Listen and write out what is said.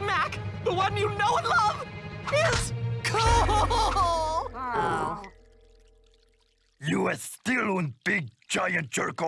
Mac, the one you know and love, is cool! Oh. You are still one big giant jerk